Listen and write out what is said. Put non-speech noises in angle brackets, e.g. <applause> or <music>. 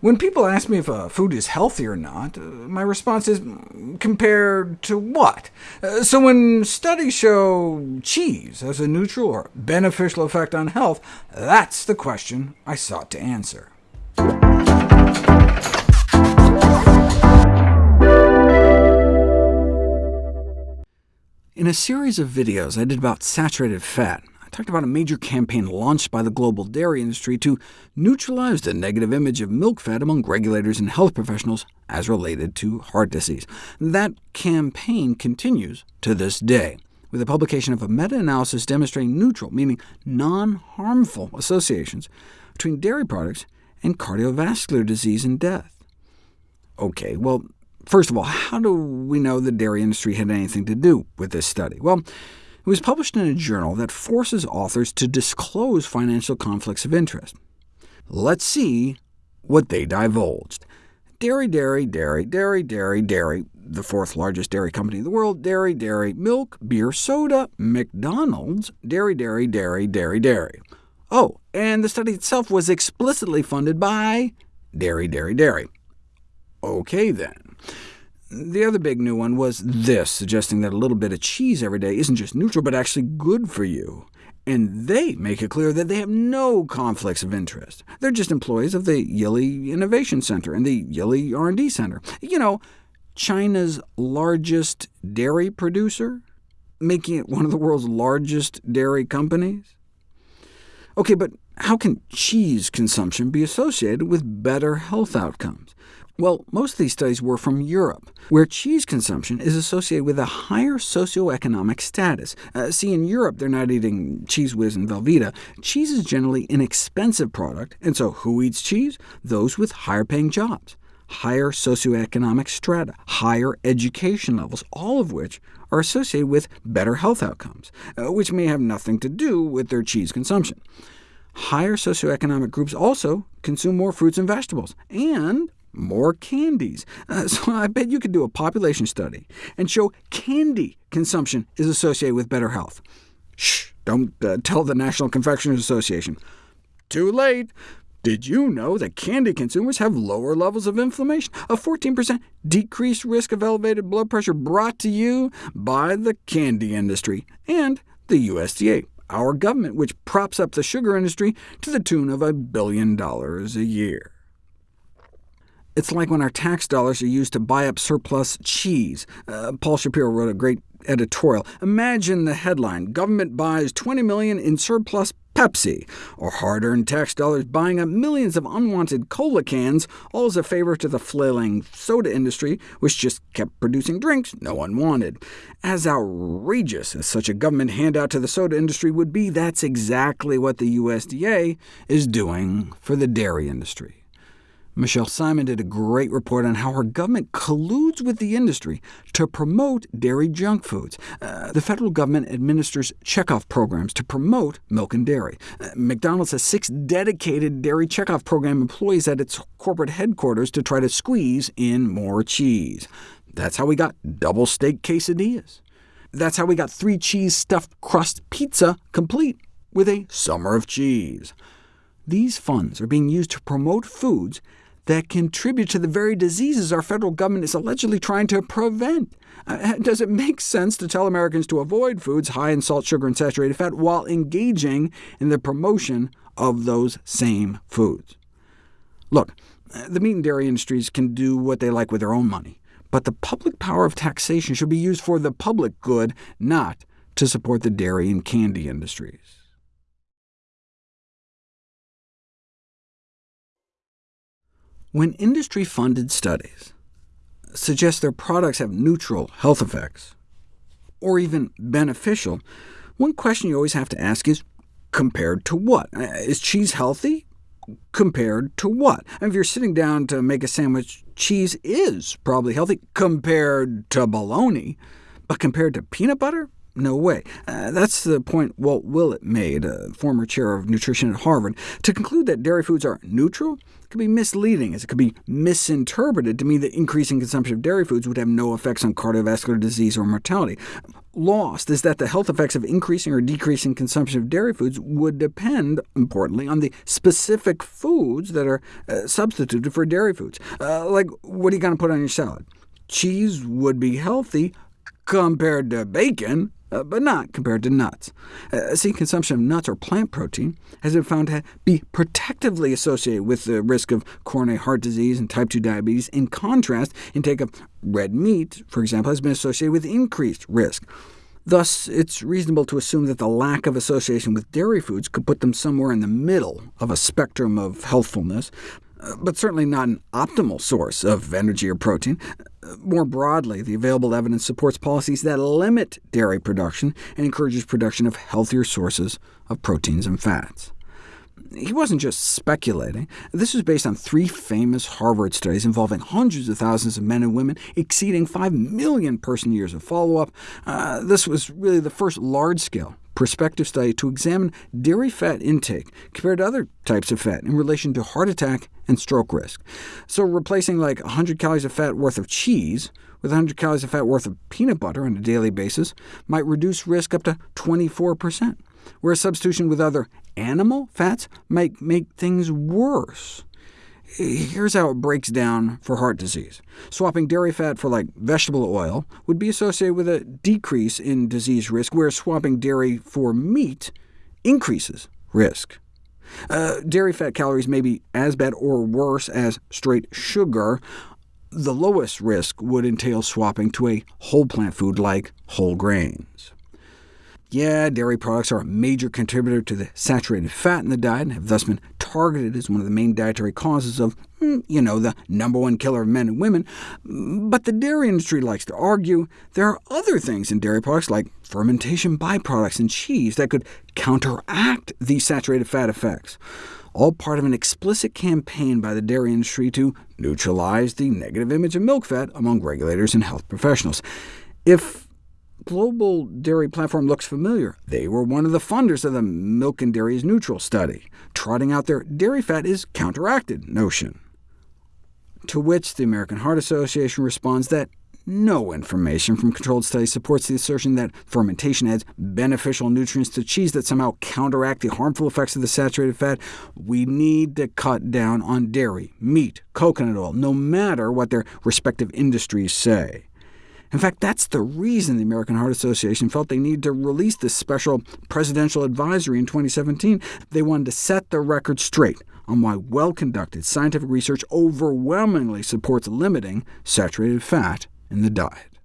When people ask me if a food is healthy or not, uh, my response is, compared to what? Uh, so when studies show cheese has a neutral or beneficial effect on health, that's the question I sought to answer. In a series of videos I did about saturated fat, talked about a major campaign launched by the global dairy industry to neutralize the negative image of milk fat among regulators and health professionals as related to heart disease. That campaign continues to this day, with the publication of a meta-analysis demonstrating neutral, meaning non-harmful associations between dairy products and cardiovascular disease and death. OK, well, first of all, how do we know the dairy industry had anything to do with this study? Well, it was published in a journal that forces authors to disclose financial conflicts of interest. Let's see what they divulged. Dairy, dairy, dairy, dairy, dairy, dairy, the fourth largest dairy company in the world, dairy, dairy, milk, beer, soda, McDonald's, dairy, dairy, dairy, dairy, dairy. Oh, and the study itself was explicitly funded by dairy, dairy, dairy. OK, then. The other big new one was this, suggesting that a little bit of cheese every day isn't just neutral, but actually good for you. And they make it clear that they have no conflicts of interest. They're just employees of the Yili Innovation Center and the Yili R&D Center. You know, China's largest dairy producer, making it one of the world's largest dairy companies. OK, but how can cheese consumption be associated with better health outcomes? Well, most of these studies were from Europe, where cheese consumption is associated with a higher socioeconomic status. Uh, see, in Europe, they're not eating Cheez Whiz and Velveeta. Cheese is generally an expensive product, and so who eats cheese? Those with higher-paying jobs, higher socioeconomic strata, higher education levels, all of which are associated with better health outcomes, uh, which may have nothing to do with their cheese consumption. Higher socioeconomic groups also consume more fruits and vegetables, and more candies. Uh, <laughs> so I bet you could do a population study and show candy consumption is associated with better health. Shh, don't uh, tell the National Confectioners Association. Too late. Did you know that candy consumers have lower levels of inflammation? A 14% decreased risk of elevated blood pressure brought to you by the candy industry and the USDA, our government, which props up the sugar industry to the tune of a billion dollars a year. It's like when our tax dollars are used to buy up surplus cheese. Uh, Paul Shapiro wrote a great editorial. Imagine the headline, Government buys 20 million in surplus Pepsi, or hard-earned tax dollars buying up millions of unwanted cola cans, all as a favor to the flailing soda industry, which just kept producing drinks no one wanted. As outrageous as such a government handout to the soda industry would be, that's exactly what the USDA is doing for the dairy industry. Michele Simon did a great report on how her government colludes with the industry to promote dairy junk foods. Uh, the federal government administers checkoff programs to promote milk and dairy. Uh, McDonald's has six dedicated dairy checkoff program employees at its corporate headquarters to try to squeeze in more cheese. That's how we got double steak quesadillas. That's how we got three cheese stuffed crust pizza complete with a summer of cheese. These funds are being used to promote foods that contribute to the very diseases our federal government is allegedly trying to prevent. Uh, does it make sense to tell Americans to avoid foods high in salt, sugar, and saturated fat while engaging in the promotion of those same foods? Look, the meat and dairy industries can do what they like with their own money, but the public power of taxation should be used for the public good, not to support the dairy and candy industries. When industry-funded studies suggest their products have neutral health effects, or even beneficial, one question you always have to ask is, compared to what? Uh, cheese healthy? Compared to what? if you're sitting down to make a sandwich, cheese is probably healthy compared to bologna, but compared to peanut butter? No way. Uh, that's the point Walt Willett made, a former chair of nutrition at Harvard. To conclude that dairy foods are neutral could be misleading, as it could be misinterpreted to mean that increasing consumption of dairy foods would have no effects on cardiovascular disease or mortality. Lost is that the health effects of increasing or decreasing consumption of dairy foods would depend, importantly, on the specific foods that are uh, substituted for dairy foods. Uh, like, what are you going to put on your salad? Cheese would be healthy compared to bacon, uh, but not compared to nuts. Uh, see, consumption of nuts or plant protein has been found to be protectively associated with the risk of coronary heart disease and type 2 diabetes. In contrast, intake of red meat, for example, has been associated with increased risk. Thus, it's reasonable to assume that the lack of association with dairy foods could put them somewhere in the middle of a spectrum of healthfulness, uh, but certainly not an optimal source of energy or protein. More broadly, the available evidence supports policies that limit dairy production and encourages production of healthier sources of proteins and fats. He wasn't just speculating. This was based on three famous Harvard studies involving hundreds of thousands of men and women, exceeding 5 million person-years of follow-up. Uh, this was really the first large-scale prospective study to examine dairy fat intake compared to other types of fat in relation to heart attack and stroke risk. So replacing like 100 calories of fat worth of cheese with 100 calories of fat worth of peanut butter on a daily basis might reduce risk up to 24%, whereas substitution with other animal fats might make things worse. Here's how it breaks down for heart disease. Swapping dairy fat for like vegetable oil would be associated with a decrease in disease risk, whereas swapping dairy for meat increases risk. Uh, dairy fat calories may be as bad or worse as straight sugar. The lowest risk would entail swapping to a whole plant food like whole grains. Yeah, dairy products are a major contributor to the saturated fat in the diet, and have thus been targeted as one of the main dietary causes of, hmm, you know, the number one killer of men and women. But the dairy industry likes to argue there are other things in dairy products, like fermentation byproducts and cheese, that could counteract these saturated fat effects all part of an explicit campaign by the dairy industry to neutralize the negative image of milk fat among regulators and health professionals. If Global Dairy Platform looks familiar. They were one of the funders of the Milk and Dairy is Neutral study, trotting out their dairy fat is counteracted notion. To which the American Heart Association responds that no information from controlled studies supports the assertion that fermentation adds beneficial nutrients to cheese that somehow counteract the harmful effects of the saturated fat. We need to cut down on dairy, meat, coconut oil, no matter what their respective industries say. In fact, that's the reason the American Heart Association felt they needed to release this special presidential advisory in 2017. They wanted to set the record straight on why well-conducted scientific research overwhelmingly supports limiting saturated fat in the diet.